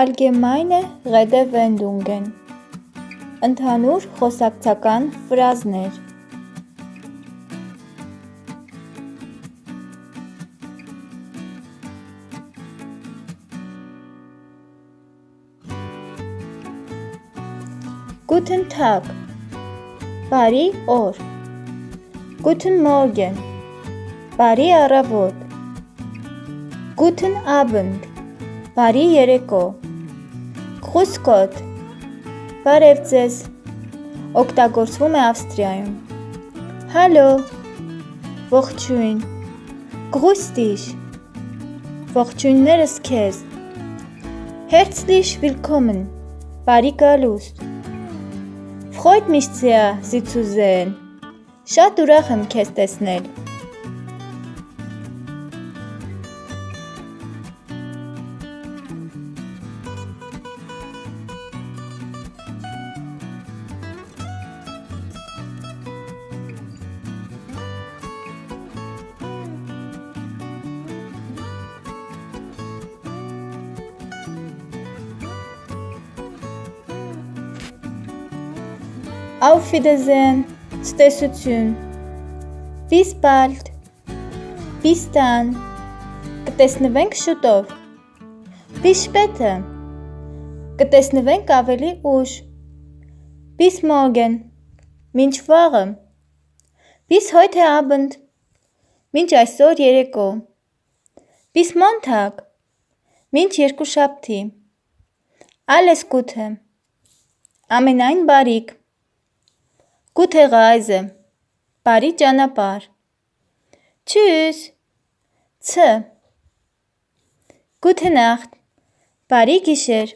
Allgemeine Redewendungen Ընդհանուր խոսակցական ֆրազներ Guten Tag Բարի օր Guten Morgen Բարի առավոտ Guten Abend Բարի երեկո Gott Բարև ձեզ Օգտագործվում է Ավստրիայում Հալո Ողջույն dich Ողջույններս քեզ Herzlich willkommen Բարի գալուստ Freut mich sehr, Sie zu sehen։ Շատ ուրախ եմ քեզ տեսնել։ Wiedersehen, ցտեսություն, Bis bald, Bis dann, կտեսնվենք շուտով, Bis später, կտեսնվենք ավելի ուշ, Bis morgen, մինչ վաղը, Bis heute Abend, մինչ այսօր երեկո, Bis Montag, մինչ երկուշաբթի, Alles Gute, ամենայն բարիք, Gute Reise Բարի ճանապարհ Tschüss Ց Gute Nacht Բարի գիշեր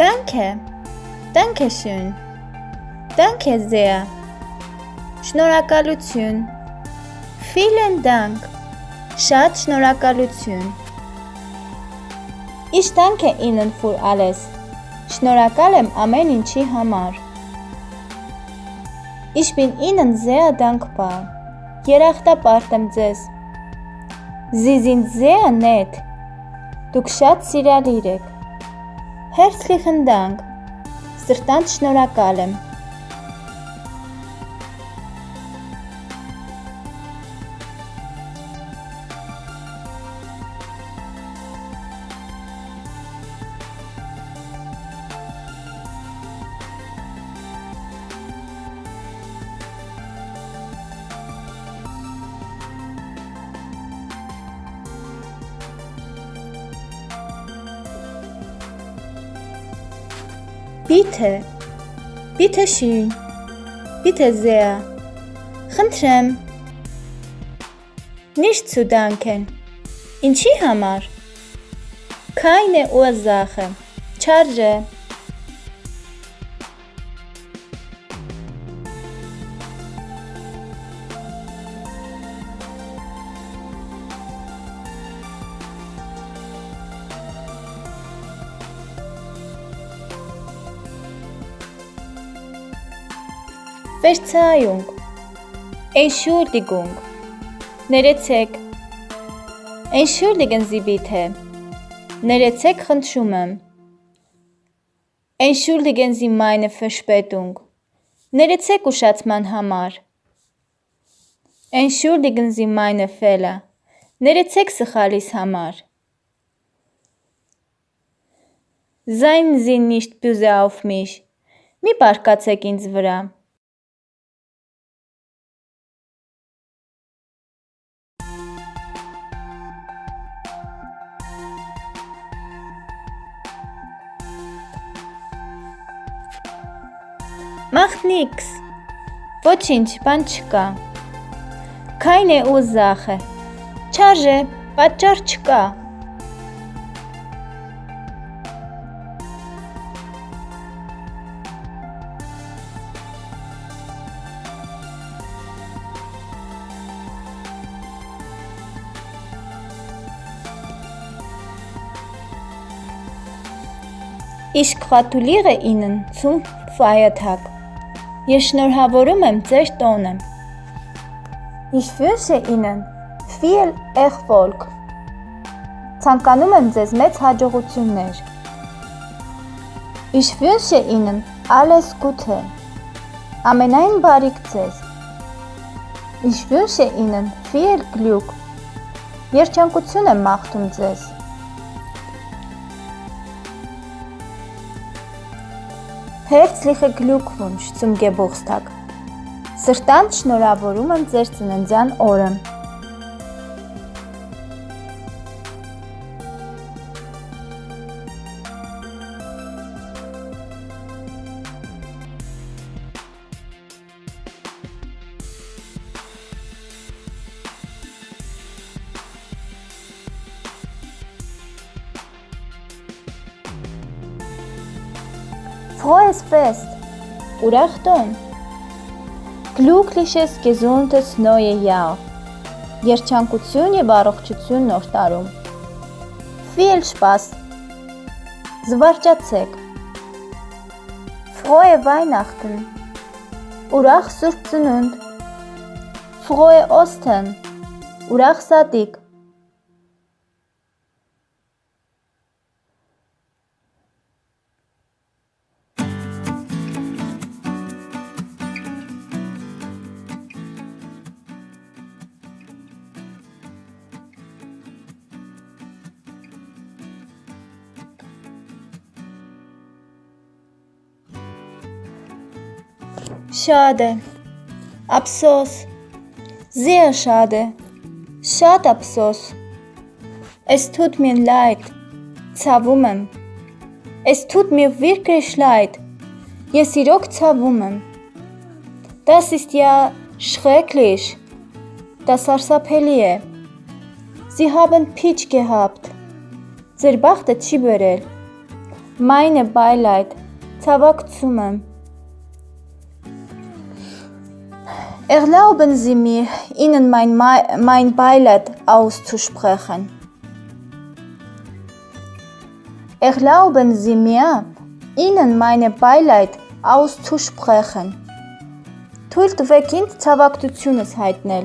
Danke, danke schön, danke sehr, շնորհակալություն, vielen Dank, շատ շնորհակալություն, Ich danke Ihnen für alles, շնորհակալ եմ ամեն ինչի համար, Ich bin Ihnen sehr dankbar, երախտապարտ եմ ձեզ, Sie sind sehr nett, դուք շատ սիրալիր եք, Herzlichen Dank, սրտանց շնորհակալ եմ։ Bitte, bitte schön, bitte sehr, խնդրեմ, nicht zu danken, ինչի համար, keine Ursache, չարժե, Վերցայունք, Entschuldigung, ներեցեք, Entschuldigen Sie bitte, ներեցեք խնդրում եմ, Sie meine Verspätung, ներեցեք ուշացման համար, Sie meine Fehler, ներեցեք սխալիս համար, Sie nicht böse auf mich, մի պարկացեք ինձ վրա, Քիքս։ Ոչինչ, բան չկա։ Քայն է ու զախը։ Չարժե, պատճառ չկա։ Իսկ խաթուլիղը ինն ծում վայաթակ։ Ես շնորհավորում եմ ձեր տոնը։ Ich wünsche Ihnen viel Erfolg։ Ցանկանում եմ ձեզ մեծ հաջողություններ։ Ich wünsche Ihnen alles Gute։ Ամենայն բարիք ձեզ։ Ich wünsche Ihnen viel Glück։ Երջանկություն եմ մաղթում ձեզ։ Herzliche Glückwunsch zum Geburtstag։ Սրտան շնորհավորում եմ ձեր ծննդյան օրը։ Frohes Fest! Ուրախ տոն։ Glückliches gesundes neue Jahr։ Երջանկություն եւ առողջություն նոր տարում։ Viel Spaß։ Զվարճացեք։ Frohe Weihnachten։ Ուրախ Սուրբ Ծնունդ։ Frohe Ostern։ Ուրախ Սատիկ։ Schade. Ափսոս։ Sehr schade. Շատ ափսոս։ Es tut mir leid. Ցավում եմ։ Es tut mir wirklich leid. Ես իրոք ցավում եմ։ Das ist ja schrecklich. Das սարսափելի է։ Sie haben Pech gehabt. Ձեր բախտը չի բերել։ Meine Beileid. Ցավակցում եմ։ Erlauben Sie mir, Ihnen mein, mein Beileid auszusprechen. Erlauben Sie mir, Ihnen meine Beileid auszusprechen։ Թույլ տվեք ինձ ցավակցությունս հայտնել։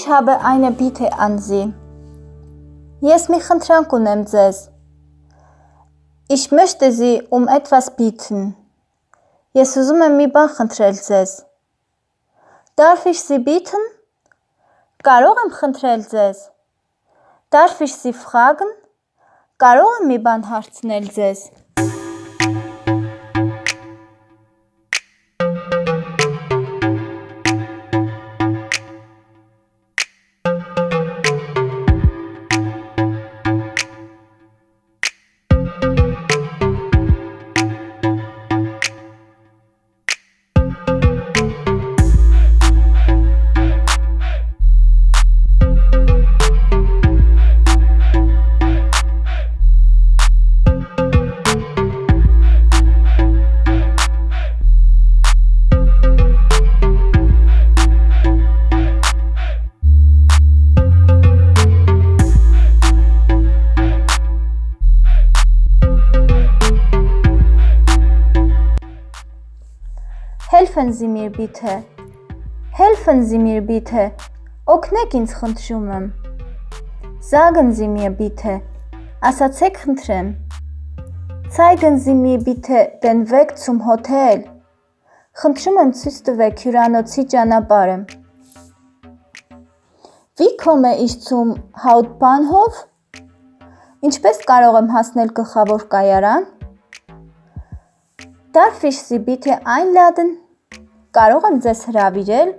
Ich habe eine Bitte an Sie. Ես մի խնդրանք ունեմ ձեզ։ Ich möchte Sie um etwas bitten. Ես ուզում եմ մի բան խնդրել ձեզ։ Darf ich Sie bitten? Կարող եմ խնդրել ձեզ։ Darf ich Sie fragen? Կարող եմ մի բան Helfen Sie mir bitte. Helfen Sie mir bitte. Օգնեք ինձ խնդրում եմ։ Sagen Sie mir bitte. Ասացեք խնդրեմ։ Zeigen Sie mir bitte den Weg zum Hotel. Խնդրում եմ ցույց տվեք հյուրանոցի ճանապարհը։ Wie komme ich zum Hauptbahnhof? Ինչպես կարող եմ հասնել գլխավոր կայարան։ Darf ich Sie bitte einladen? Կարող եմ ձեզ հրավիրել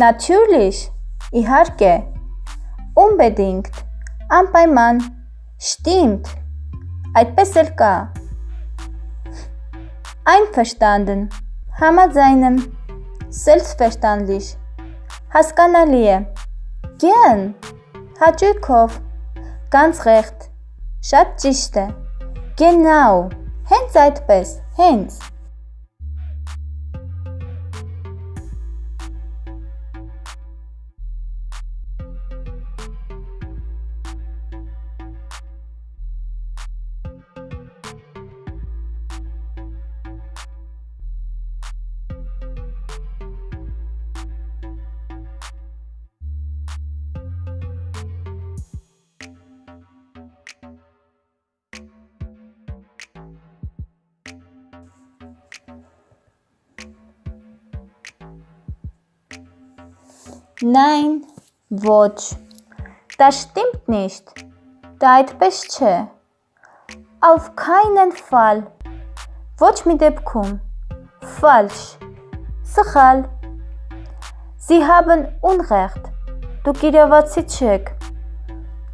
Natürlich, իհարկե։ Unbedingt, անպայման։ Stimmt, այդպես էլ կա։ Einverstanden, համաձայն եմ։ Selbstverständlich, հասկանալի է։ Gern, հաճույքով։ Ganz recht, շատ ճիշտ է։ Genau, հենց այդպես, հենց։ 9 ոչ Das stimmt nicht Դա այդպես չէ Auf keinen Fall Ոչ մի դեպքում Falsch Սխալ Sie haben Unrecht Դուք իրավացի չեք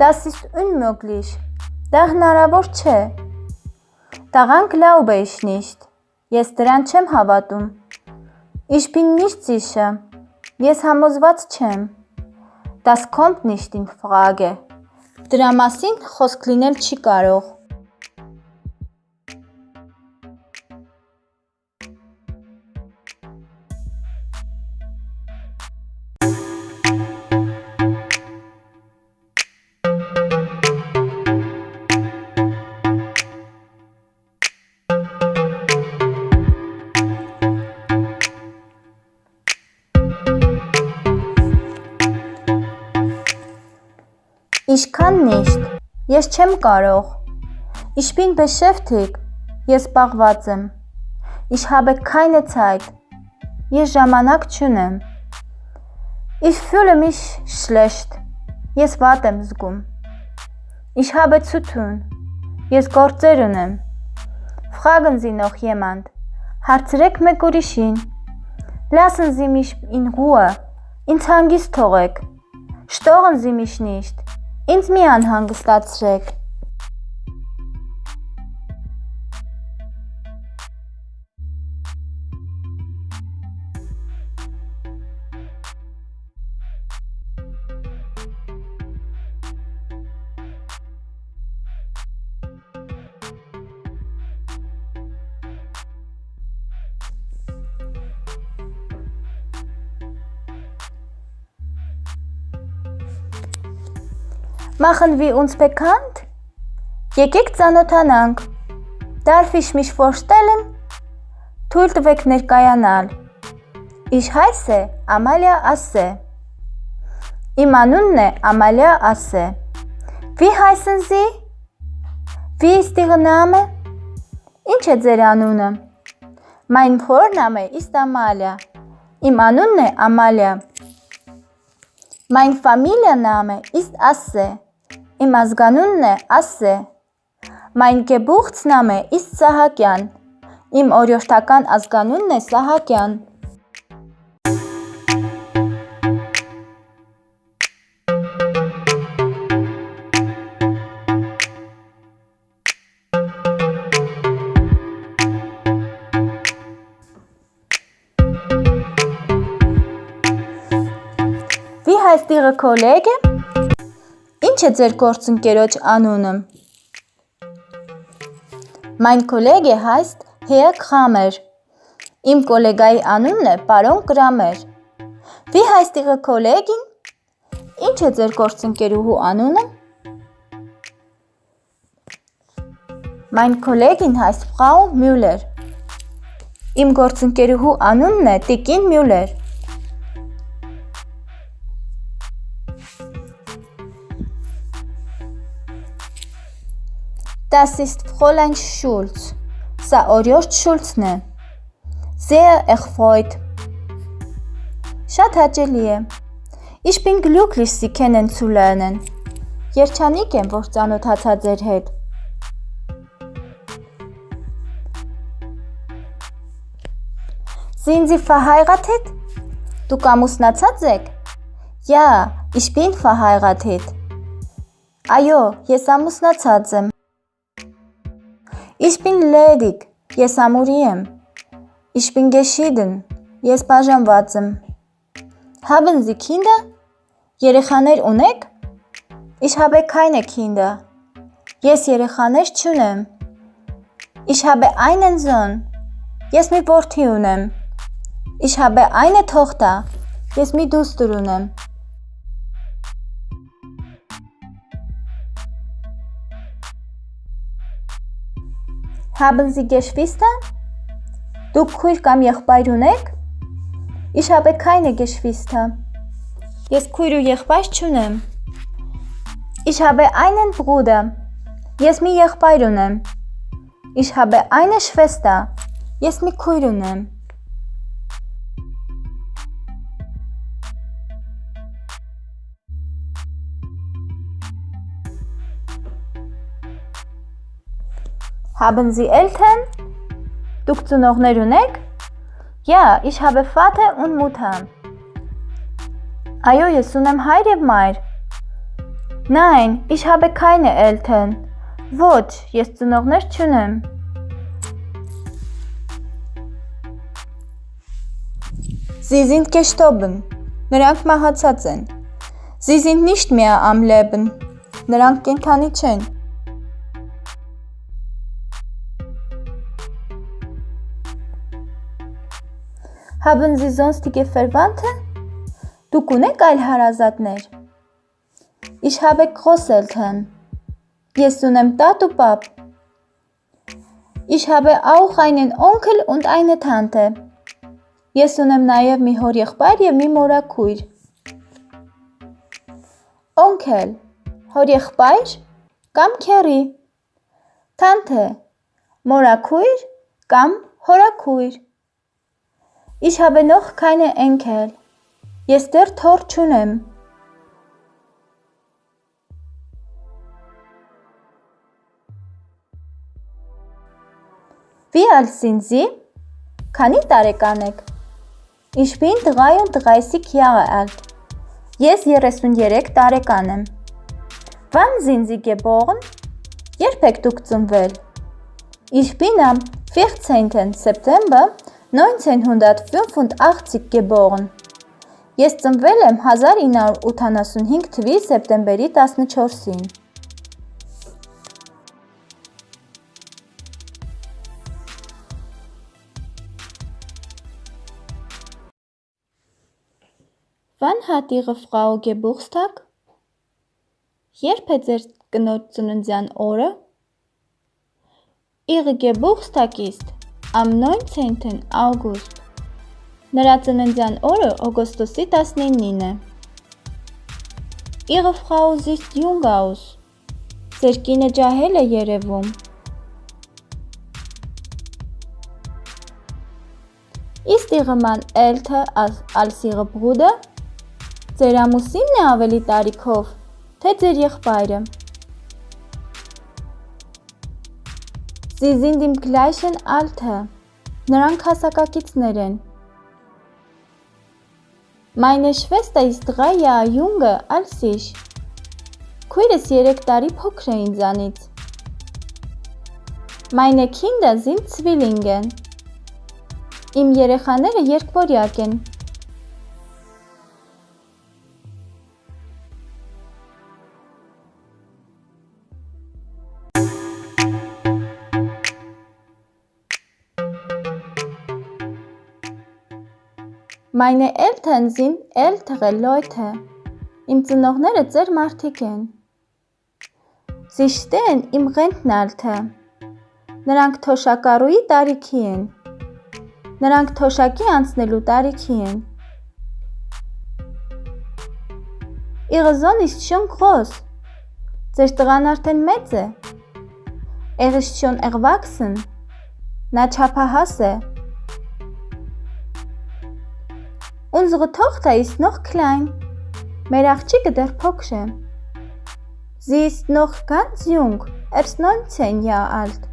Das ist unmöglich Դա հնարավոր չէ Տաղան glaube ich nicht Ես դրան չեմ հավատում Ich bin nicht sicher Ես համոզված չեմ։ Das kommt nicht in Frage։ Դրա մասին խոսք լինել չի կարող։ Ինչքան նիշտ, ես չեմ կարող։ Ich bin beschäftigt, ես պաղված եմ։ Ich habe keine Zeit, ես ժամանակ չունեմ։ Ich fühle mich schlecht, ես վատ եմ զգում։ Ich habe zu tun, ես գործեր ունեմ։ Fragen Sie noch jemand, հարցրեք մեկ ուրիշին։ Lassen Sie mich in Ruhe, ինձ հանգիստ թողեք։ Storen Sie mich nicht, Ինձ մի անհանգստացրեք։ Machen wir uns bekannt? Եկեք ծանոթանանք։ Darf ich mich vorstellen? Թույլ տվեք ներկայանալ։ Ich heiße Amalia Asse։ Իմ անունն է Amalia Asse։ Wie heißen Sie? Wie ist Ihr Name? Ինչ է ձեր անունը? Mein Vorname ist Amalia։ Իմ անունն է Amalia։ Mein Familienname ist Asse։ Իմ ազգանունն է Ասե։ Mein Geburtsname ist Սահակյան։ Իմ օրյոշտական ազգանունն է Սահակյան։ Wie heißt Ihre Kollege? Ինչ է ձեր գործընկերոջ անունը։ Mein Kollege heißt Herr Kramer։ Իմ գոլեգայի անունն է պարոն Կրամեր։ Wie heißt Ihre Kollegin? Ինչ է ձեր գործընկերուհու անունը։ Mein Kollegin heißt Frau Müller։ Իմ գործընկերուհու անունն է Տիկին Müller։ Das ist Fräulein Schulz. Սա օրյորդ Շուլցն է։ Sehr erfreut։ Շատ հաճելի է։ Ich bin glücklich, Sie kennenzulernen։ Երջանիկ եմ, որ ծանոթացա ձեր հետ։ Sind Sie verheiratet? Դուք ամուսնացած եք։ Ja, ich bin verheiratet։ Այո, ես ամուսնացած եմ։ Ich bin ledig։ Ես ամուրի եմ։ Ich bin geschieden։ Ես բաժանված եմ։ Haben Sie Kinder? Երեխաներ ունեք։ Ich habe keine Kinder։ Ես երեխաներ չունեմ։ Ich habe einen Sohn։ Ես մի որդի ունեմ։ Ich habe eine Tochter։ Ես մի դուստր ունեմ։ Haben Sie Geschwister? Դուք քույր կամ եղբայր ունեք։ Ich habe keine Geschwister։ Ես քույր ու եղբայր չունեմ։ Ich habe einen Bruder։ Ես մի եղբայր ունեմ։ Ich habe eine Schwester։ Ես մի քույր ունեմ։ Haben Sie Eltern? Դուք ծնողներ ունեք? Ja, ich habe Vater und Mutter։ Այո, ես ունեմ հայր եւ մայր։ Nein, ich habe keine Eltern։ Ոչ, ես ծնողներ չունեմ։ Sie sind gestorben։ Նրանք մահացած են։ Sie sind nicht mehr am Leben։ Նրանք կենթանի չեն։ Haben Sie sonstige Verwandte? Դուք ունեք այլ հարազատներ։ Ich habe Großeltern։ Ես ունեմ տատ ու պապ։ Ich habe auch einen Onkel und eine Tante։ Ես ունեմ նաև մի հորեղբայր եւ մի մորաքույր։ Onkel հորեղբայր կամ քերի։ Tante մորաքույր կամ հորաքույր։ Noch keine Enkel. Ես դեռ թոռ չունեմ։ Sie? Քանի տարեկան եք։ Ich bin 33 Jahre alt. Ես 33 տարեկան եմ։ sind Sie geboren? Երբ եք դուք ծնվել։ Ich bin am 14. September 1985 geboren։ Ես ծնվել եմ 1985 թվականի սեպտեմբերի 14-ին։ Wann hat Ihre Frau Geburtstag? Երբ է ձեր կնոջ ծննդյան օրը? Ihre Geburtstag ist am 19. August։ Նրա ծննդյան օրը օգոստոսի 19-ին է։ Ihre Frau sieht jung aus։ Ձեր կինը ջահել է երևում։ Ist Ihre Mann älter als Ihre Bruder? Ձեր ամուսինն է ավելի տարիքով, թե ձեր եղբայրը։ Sie sind im gleichen Alter։ Նրանք հասակակիցներ են։ Meine Schwester ist drei Jahre jünger als ich։ Քույրս 3 տարի փոքր է ինձանից։ Meine Kinder sind Zwillinge։ Իմ երեխաները երկվորյակ են։ Meine Eltern sind ältere Leute։ Իմ ծնողները ծեր մարդիկ են։ Sie stehen im Rentenalter։ Նրանք թոշակառուի տարիքի են։ Նրանք թոշակի անցնելու տարիքի են։ ist schon groß։ Ձեր տղան արդեն մեծ է։ schon erwachsen։ Նա չափահաս է։ Unsere Tochter ist noch klein. Մեր աղջիկը դեռ փոքր է։ Sie ist noch ganz jung, erst 19 Jahre alt։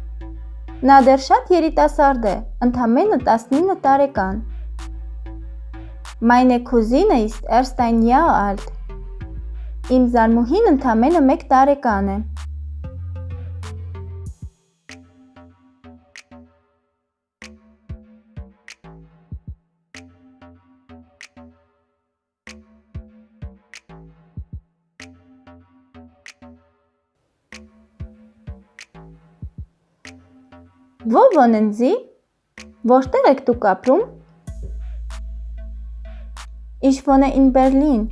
Նա դեռ շատ երիտասարդ է, ընդամենը 19 տարեկան։ Meine Cousine ist erst ein Jahr alt. Իմ զարմուհին ընդամենը 1 տարեկան է։ Wohnen Sie? Որտեղ եք դուք ապրում։ Ich wohne in Berlin,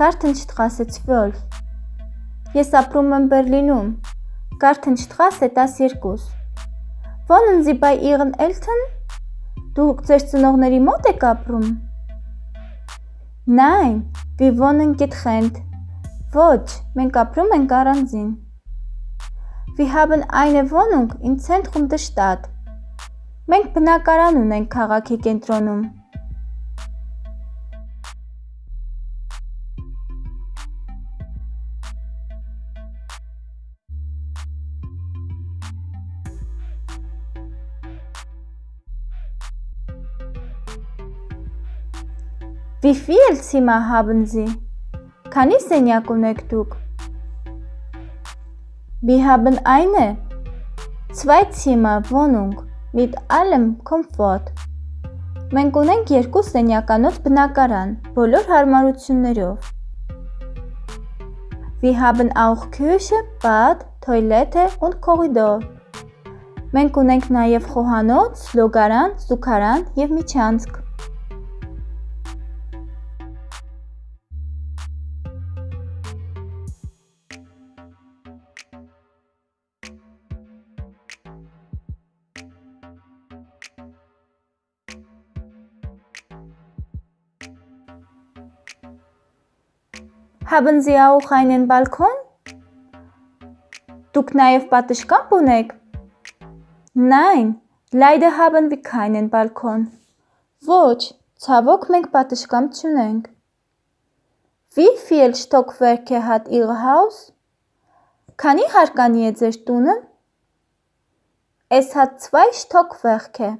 Gartenstraße 12։ Ես ապրում եմ Բերլինում, Gartenstraße 12։ Wohnen Sie bei Ihren Eltern? Դուք ձեր ծնողների մոտ եք ապրում։ Nein, wir wohnen getrennt։ Ոչ, մենք ապրում ենք առանձին։ Wir haben eine Wohnung im Zentrum der Stadt։ Մենք բնակարան ունենք քաղաքի կենտրոնում։ Wie viel Zimmer haben Sie? Քանի սենյակ ունեք դուք։ Wir haben eine Zweizimmerwohnung mit allem Komfort։ Մենք ունենք երկու սենյականոց բնակարան, բոլոր հարմարություններով։ Wir haben auch Küche, Bad, Toilette und Korridor։ Մենք ունենք նաև խոհանոց, լոգարան, զուգարան եւ միջանցք։ Haben Sie auch einen Balkon? Դուք նաև պատշգամբ ունեք։ Nein, leider haben wir keinen Balkon։ Ոչ, ցավոք մենք պատշգամբ չունենք։ Wie viel Stockwerke hat Ihr Haus? Քանի հարկանի է ձեր տունը? Es hat zwei Stockwerke.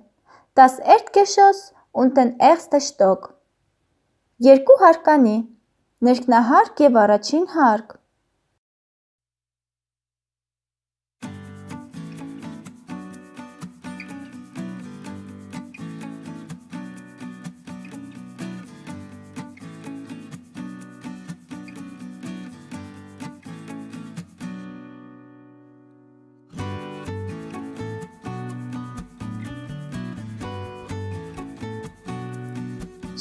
Das Erdgeschoss und den ersten Stock։ Երկու հարկանի Ներքնահարկ և առաջին հարկ.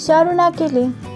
Շարունակելի